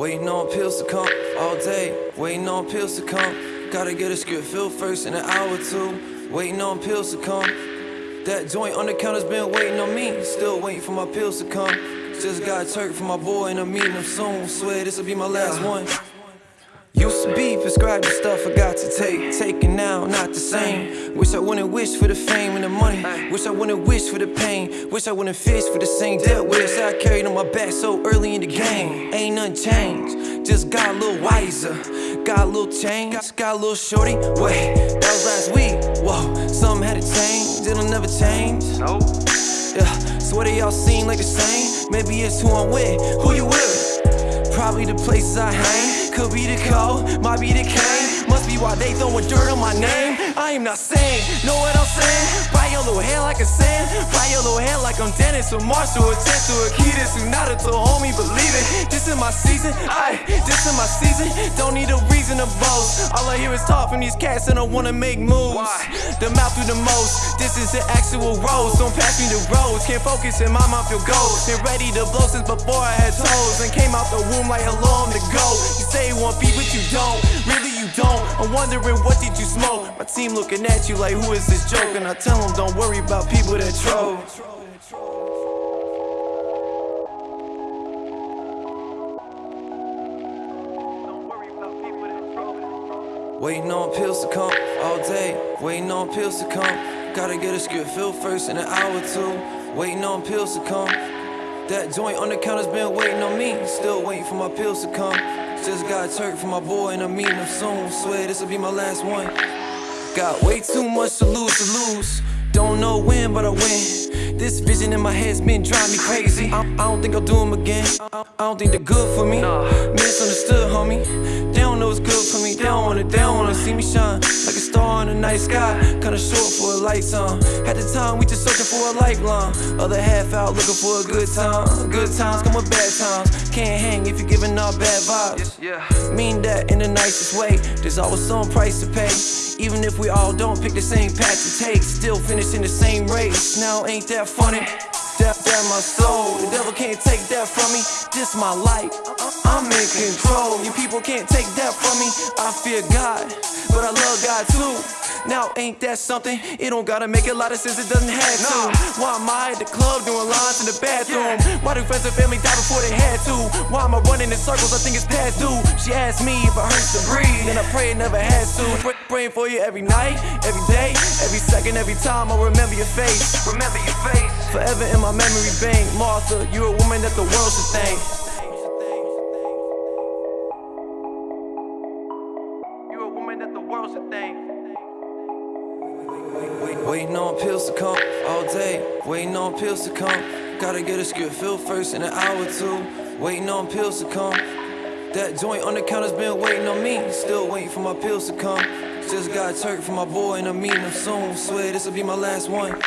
Waiting on pills to come all day. Waiting on pills to come. Gotta get a script filled first in an hour or two. Waiting on pills to come. That joint on the counter's been waiting on me. Still waiting for my pills to come. Just got a turk for my boy and I'm meeting him soon. Swear this'll be my last one. Used to be prescribed the stuff I got to take. Taking now, not the same. Wish I wouldn't wish for the fame and the money. Wish I wouldn't wish for the pain. Wish I wouldn't fish for the same debt wish I carried on my back so early in the game. Ain't nothing changed, just got a little wiser. Got a little change, got a little shorty. Wait, that was last week. Whoa, something had to change. It'll never change. Nope. Yeah, swear they all seem like the same. Maybe it's who I'm with. Who you with? Probably the places I hang. Could be the cold, might be the cane. Must be why they throwing dirt on my name. I am not saying, know what I'm saying? Buy your little hair like a sand. Buy your little hair like I'm Dennis or Marshall or Tess or Akita Tsunada to homie, believe it. This is my season, I, this is my season. Don't need a reason to boast. All I hear is talk from these cats and I wanna make moves. Why? The mouth through the most. This is the actual rose. Don't pass me the rose. Can't focus in my mouth feel gold. Been ready to blow since before I had toes. And came out the womb like hello, I'm the go. You say you want beef, but you don't. Really, you don't. I'm wondering what did you smoke? My team looking at you like, who is this joke? And I tell them, don't worry about people that troll. Waiting on pills to come all day. Waiting on pills to come. Gotta get a script filled first in an hour or two. Waiting on pills to come. That joint on the counter's been waiting on me. Still waiting for my pills to come. Just got a turk for my boy and I'm meeting him soon. Swear this'll be my last one. Got way too much to lose to lose. Don't know when, but I win. This vision in my head's been driving me crazy. I, I don't think I'll do them again. I, I don't think they're good for me. Misunderstood, homie. They don't know what's good for me. They don't wanna, they don't wanna see me shine like a star in the night sky. Kinda short for a lifetime. At the time, we just searching for a lifeline. Other half out looking for a good time. Good times come with bad times. Can't hang if you're giving off bad vibes. Yeah. Mean that in the nicest way. There's always some price to pay. Even if we all don't pick the same path to take, still finish in the same race. Now ain't that funny? That, that my soul. The devil can't take that from me. This my life. I'm in control. You people can't take that from me. I fear God, but I love God too. Now ain't that something? It don't gotta make a lot of sense. It doesn't have to. Nah. Why am I at the club doing lines in the bathroom? Why do friends and family die before they had in circles? I think it's past due. She asked me if it hurts to breathe, and I pray it never has to. Pr- praying for you every night, every day, every second, every time. I remember your face. Remember your face. Forever in my memory bank. Martha, you're a woman that the world should thank. You're a woman that the world should thank. Waiting on pills to come all day. Waiting on pills to come. Gotta get a script filled first in an hour or two. Waiting on pills to come. That joint on the counter's been waiting on me. Still waiting for my pills to come. Just got a turk from my boy and I'm meeting him soon. Swear this'll be my last one.